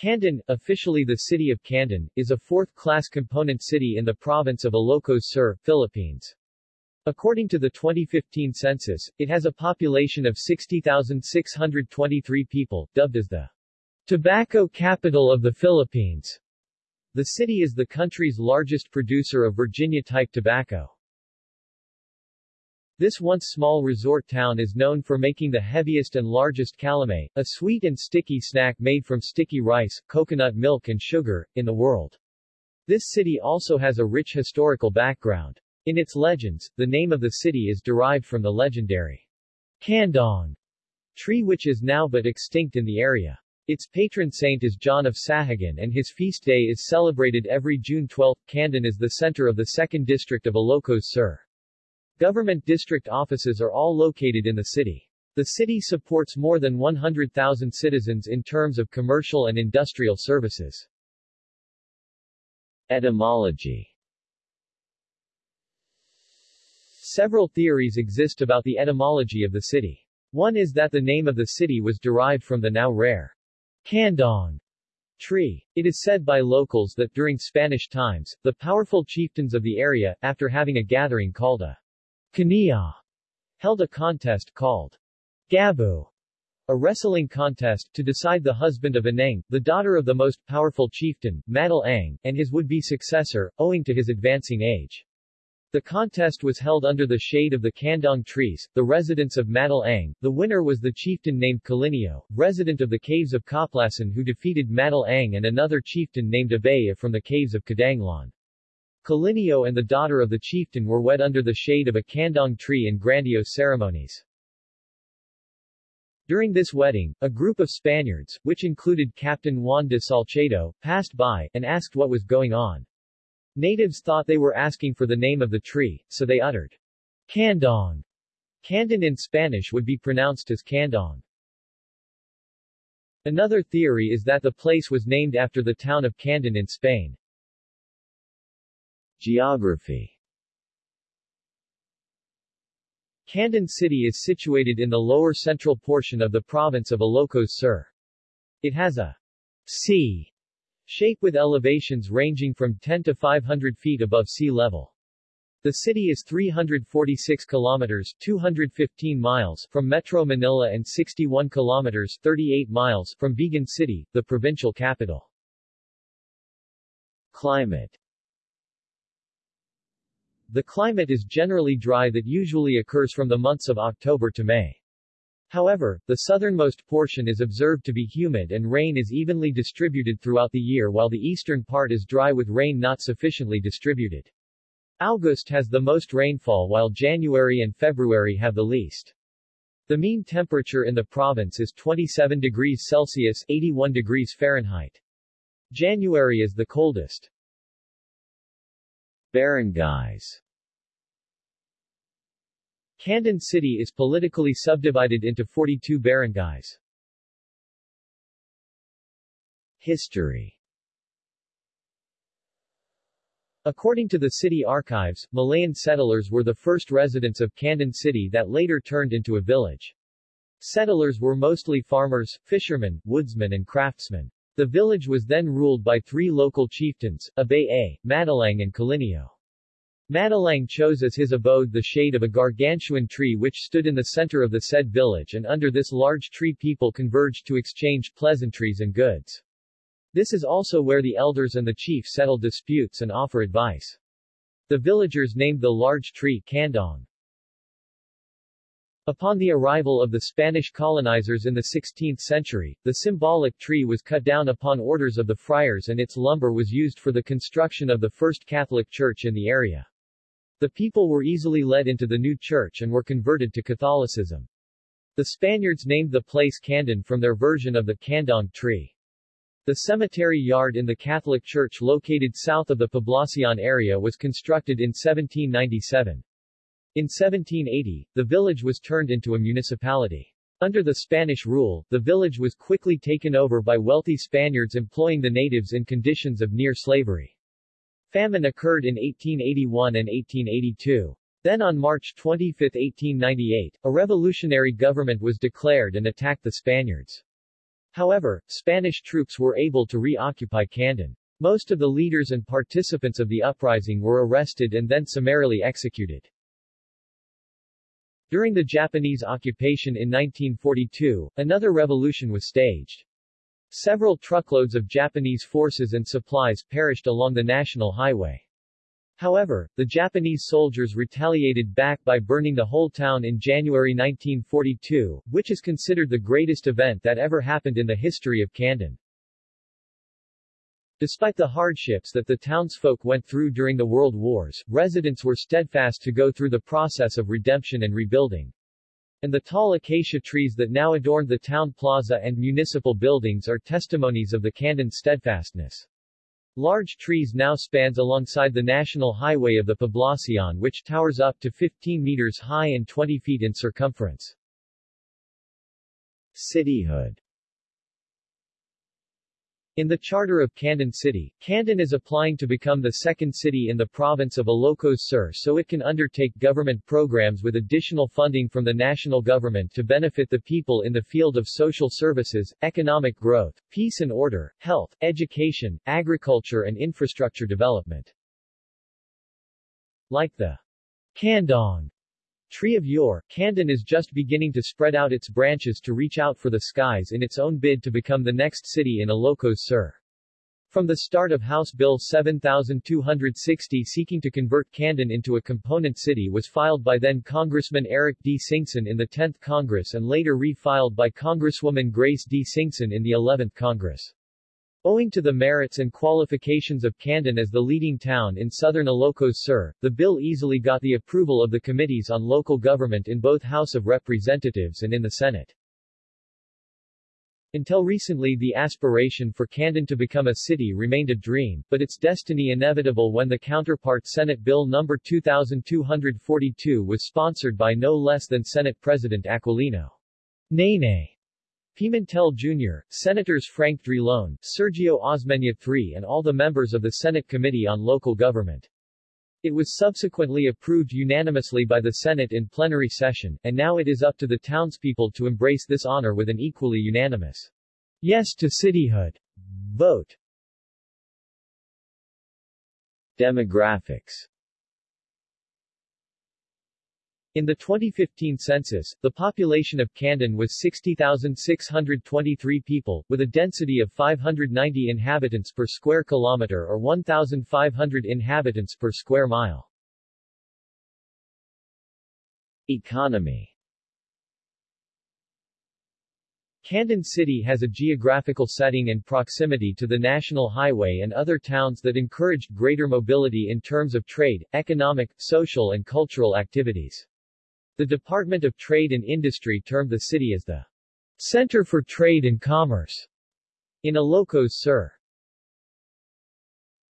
Candon, officially the city of Candon, is a fourth-class component city in the province of Ilocos Sur, Philippines. According to the 2015 census, it has a population of 60,623 people, dubbed as the tobacco capital of the Philippines. The city is the country's largest producer of Virginia-type tobacco. This once small resort town is known for making the heaviest and largest calamay, a sweet and sticky snack made from sticky rice, coconut milk and sugar, in the world. This city also has a rich historical background. In its legends, the name of the city is derived from the legendary Candong tree which is now but extinct in the area. Its patron saint is John of Sahagun and his feast day is celebrated every June 12. Candon is the center of the 2nd District of Ilocos Sur. Government district offices are all located in the city. The city supports more than 100,000 citizens in terms of commercial and industrial services. Etymology Several theories exist about the etymology of the city. One is that the name of the city was derived from the now rare Candong tree. It is said by locals that during Spanish times, the powerful chieftains of the area, after having a gathering called a Kania held a contest called Gabu, a wrestling contest, to decide the husband of Ineng, the daughter of the most powerful chieftain, Madal Ang, and his would-be successor, owing to his advancing age. The contest was held under the shade of the Candong trees, the residence of Madal Ang. The winner was the chieftain named Kalinio, resident of the caves of Kaplasan who defeated Madal Ang and another chieftain named Abaya from the caves of Kadanglan. Kalinio and the daughter of the chieftain were wed under the shade of a candong tree in grandiose ceremonies. During this wedding, a group of Spaniards, which included Captain Juan de Salcedo, passed by, and asked what was going on. Natives thought they were asking for the name of the tree, so they uttered Candong. Candon in Spanish would be pronounced as Candong. Another theory is that the place was named after the town of Candon in Spain. Geography Candon City is situated in the lower central portion of the province of Ilocos Sur. It has a C shape with elevations ranging from 10 to 500 feet above sea level. The city is 346 kilometers 215 miles from Metro Manila and 61 kilometers 38 miles from Vigan City, the provincial capital. Climate the climate is generally dry that usually occurs from the months of October to May. However, the southernmost portion is observed to be humid and rain is evenly distributed throughout the year while the eastern part is dry with rain not sufficiently distributed. August has the most rainfall while January and February have the least. The mean temperature in the province is 27 degrees Celsius 81 degrees Fahrenheit. January is the coldest. Barangays Candon City is politically subdivided into 42 barangays. History According to the city archives, Malayan settlers were the first residents of Candon City that later turned into a village. Settlers were mostly farmers, fishermen, woodsmen and craftsmen. The village was then ruled by three local chieftains, Abaya, Madalang and Kalinio. Madalang chose as his abode the shade of a gargantuan tree which stood in the center of the said village and under this large tree people converged to exchange pleasantries and goods. This is also where the elders and the chief settle disputes and offer advice. The villagers named the large tree Candong. Upon the arrival of the Spanish colonizers in the 16th century, the symbolic tree was cut down upon orders of the friars and its lumber was used for the construction of the first Catholic church in the area. The people were easily led into the new church and were converted to Catholicism. The Spaniards named the place Candon from their version of the Candong tree. The cemetery yard in the Catholic church located south of the Poblacion area was constructed in 1797. In 1780, the village was turned into a municipality. Under the Spanish rule, the village was quickly taken over by wealthy Spaniards employing the natives in conditions of near slavery. Famine occurred in 1881 and 1882. Then on March 25, 1898, a revolutionary government was declared and attacked the Spaniards. However, Spanish troops were able to reoccupy Candon. Most of the leaders and participants of the uprising were arrested and then summarily executed. During the Japanese occupation in 1942, another revolution was staged. Several truckloads of Japanese forces and supplies perished along the national highway. However, the Japanese soldiers retaliated back by burning the whole town in January 1942, which is considered the greatest event that ever happened in the history of Candon. Despite the hardships that the townsfolk went through during the World Wars, residents were steadfast to go through the process of redemption and rebuilding. And the tall acacia trees that now adorn the town plaza and municipal buildings are testimonies of the Candon steadfastness. Large trees now spans alongside the national highway of the Poblacion which towers up to 15 meters high and 20 feet in circumference. Cityhood in the Charter of Candon City, Candon is applying to become the second city in the province of Ilocos Sur so it can undertake government programs with additional funding from the national government to benefit the people in the field of social services, economic growth, peace and order, health, education, agriculture and infrastructure development. Like the Candong Tree of Yore, Candon is just beginning to spread out its branches to reach out for the skies in its own bid to become the next city in Ilocos Sur. From the start of House Bill 7260 seeking to convert Candon into a component city was filed by then Congressman Eric D. Singson in the 10th Congress and later re-filed by Congresswoman Grace D. Singson in the 11th Congress. Owing to the merits and qualifications of Candon as the leading town in southern Ilocos Sur, the bill easily got the approval of the committees on local government in both House of Representatives and in the Senate. Until recently the aspiration for Candon to become a city remained a dream, but its destiny inevitable when the counterpart Senate Bill No. 2242 was sponsored by no less than Senate President Aquilino. Nene Pimentel Jr., Senators Frank Drilon, Sergio Osmeña III and all the members of the Senate Committee on Local Government. It was subsequently approved unanimously by the Senate in plenary session, and now it is up to the townspeople to embrace this honor with an equally unanimous yes to cityhood vote. Demographics in the 2015 census, the population of Candon was 60,623 people, with a density of 590 inhabitants per square kilometer or 1,500 inhabitants per square mile. Economy Candon City has a geographical setting and proximity to the National Highway and other towns that encouraged greater mobility in terms of trade, economic, social and cultural activities. The Department of Trade and Industry termed the city as the Center for Trade and Commerce in Ilocos Sur.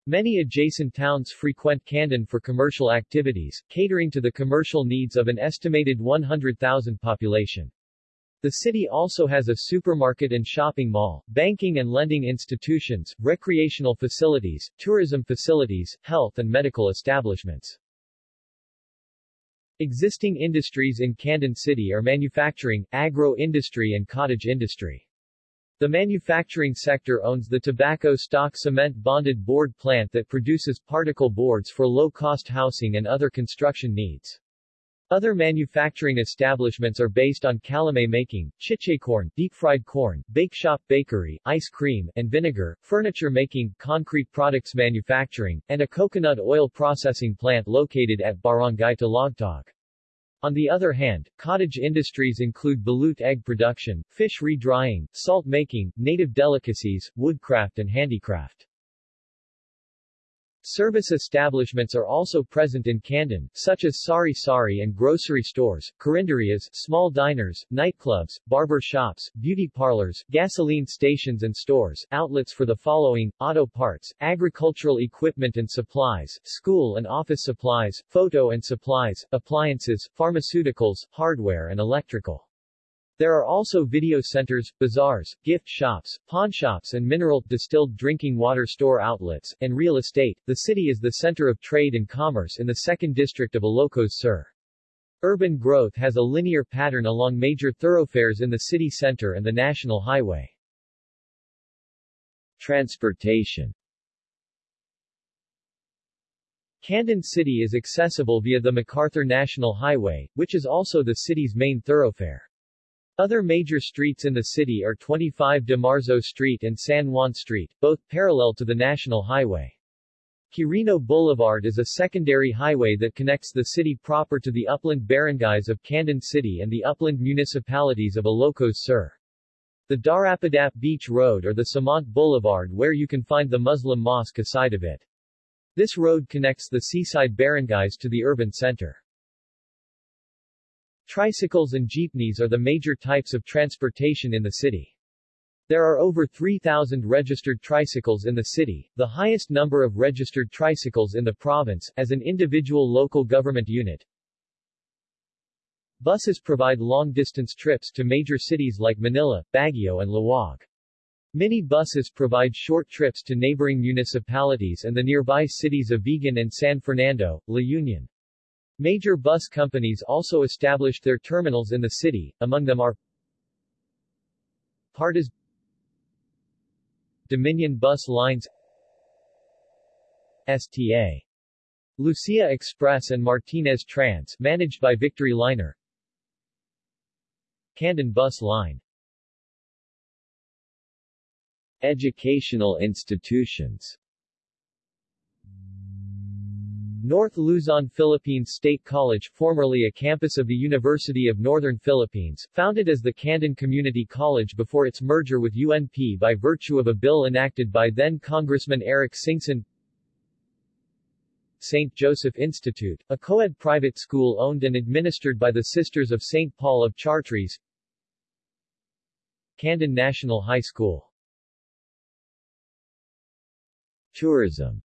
Many adjacent towns frequent Candon for commercial activities, catering to the commercial needs of an estimated 100,000 population. The city also has a supermarket and shopping mall, banking and lending institutions, recreational facilities, tourism facilities, health and medical establishments. Existing industries in Candon City are manufacturing, agro-industry and cottage industry. The manufacturing sector owns the tobacco stock cement bonded board plant that produces particle boards for low-cost housing and other construction needs. Other manufacturing establishments are based on calamay making, chiche corn, deep-fried corn, bake shop bakery, ice cream, and vinegar, furniture making, concrete products manufacturing, and a coconut oil processing plant located at Barangay Talagtog. On the other hand, cottage industries include balut egg production, fish re-drying, salt making, native delicacies, woodcraft and handicraft. Service establishments are also present in Candon, such as sari sari and grocery stores, carinderias, small diners, nightclubs, barber shops, beauty parlors, gasoline stations and stores, outlets for the following, auto parts, agricultural equipment and supplies, school and office supplies, photo and supplies, appliances, pharmaceuticals, hardware and electrical. There are also video centers, bazaars, gift shops, pawn shops and mineral, distilled drinking water store outlets, and real estate. The city is the center of trade and commerce in the second district of Ilocos Sur. Urban growth has a linear pattern along major thoroughfares in the city center and the national highway. Transportation Candon City is accessible via the MacArthur National Highway, which is also the city's main thoroughfare. Other major streets in the city are 25 de Marzo Street and San Juan Street, both parallel to the National Highway. Quirino Boulevard is a secondary highway that connects the city proper to the upland barangays of Candon City and the upland municipalities of Ilocos Sur. The Darapadap Beach Road or the Samant Boulevard where you can find the Muslim mosque aside of it. This road connects the seaside barangays to the urban center. Tricycles and jeepneys are the major types of transportation in the city. There are over 3,000 registered tricycles in the city, the highest number of registered tricycles in the province, as an individual local government unit. Buses provide long-distance trips to major cities like Manila, Baguio and Laoag. Mini buses provide short trips to neighboring municipalities and the nearby cities of Vigan and San Fernando, La Union. Major bus companies also established their terminals in the city, among them are Partas Dominion Bus Lines STA Lucia Express and Martinez Trans managed by Victory Liner Candon Bus Line. Educational institutions North Luzon Philippines State College formerly a campus of the University of Northern Philippines, founded as the Candon Community College before its merger with UNP by virtue of a bill enacted by then-Congressman Eric Singson St. Joseph Institute, a co-ed private school owned and administered by the Sisters of St. Paul of Chartres Candon National High School Tourism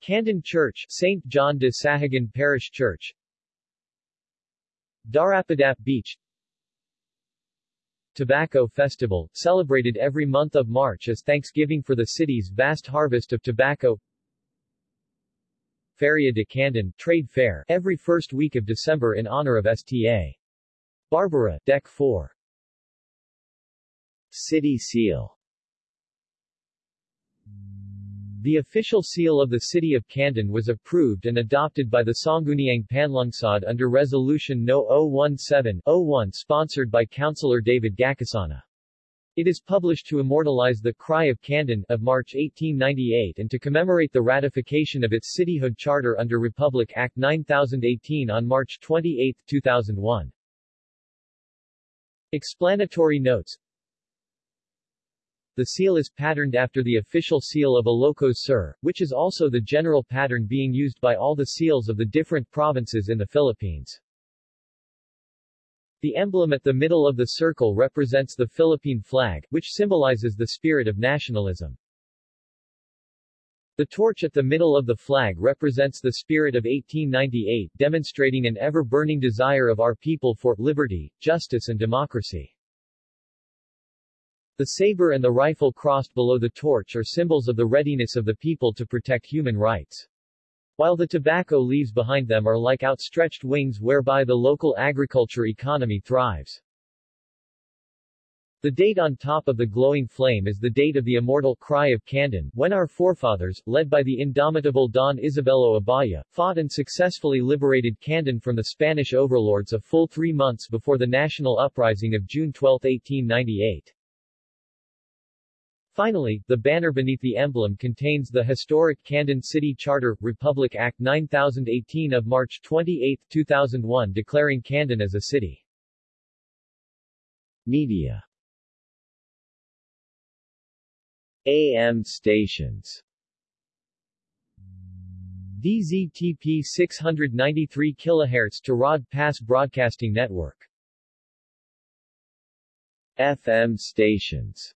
Candon Church St. John de Sahagun Parish Church Darapadap Beach Tobacco Festival, celebrated every month of March as thanksgiving for the city's vast harvest of tobacco Feria de Candon Trade Fair, every first week of December in honor of STA. Barbara, Deck 4 City Seal the official seal of the city of Candon was approved and adopted by the Sangguniang Panlungsod under Resolution No. 017-01 sponsored by Councillor David Gakasana. It is published to immortalize the Cry of Candon of March 1898 and to commemorate the ratification of its cityhood charter under Republic Act 9018 on March 28, 2001. Explanatory notes the seal is patterned after the official seal of Ilocos Sur, which is also the general pattern being used by all the seals of the different provinces in the Philippines. The emblem at the middle of the circle represents the Philippine flag, which symbolizes the spirit of nationalism. The torch at the middle of the flag represents the spirit of 1898, demonstrating an ever-burning desire of our people for liberty, justice and democracy. The saber and the rifle crossed below the torch are symbols of the readiness of the people to protect human rights. While the tobacco leaves behind them are like outstretched wings whereby the local agriculture economy thrives. The date on top of the glowing flame is the date of the immortal Cry of Candon, when our forefathers, led by the indomitable Don Isabelo Abaya, fought and successfully liberated Candon from the Spanish overlords a full three months before the national uprising of June 12, 1898. Finally, the banner beneath the emblem contains the historic Candon City Charter, Republic Act 9018 of March 28, 2001 declaring Candon as a city. Media. AM stations. DZTP 693 kHz to Rod Pass Broadcasting Network. FM stations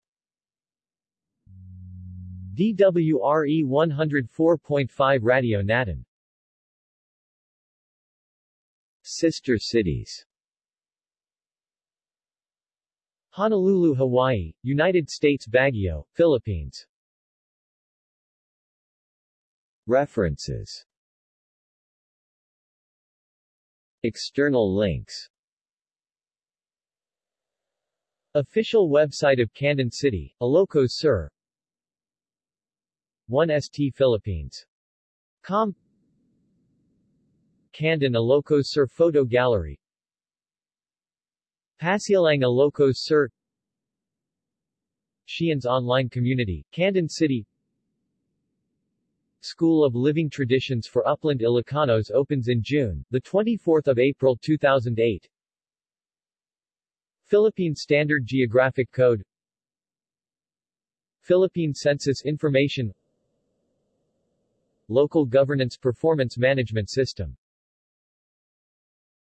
DWRE 104.5 Radio Natin. Sister cities. Honolulu, Hawaii, United States Baguio, Philippines. References. External links. Official website of Candon City, Ilocos Sur 1st Philippines. Com. Candon Ilocos Sur Photo Gallery. Pasialang Ilocos Sur. Sheehan's online community, Candon City. School of Living Traditions for Upland Ilocanos opens in June, 24 April 2008 Philippine Standard Geographic Code. Philippine Census Information Local Governance Performance Management System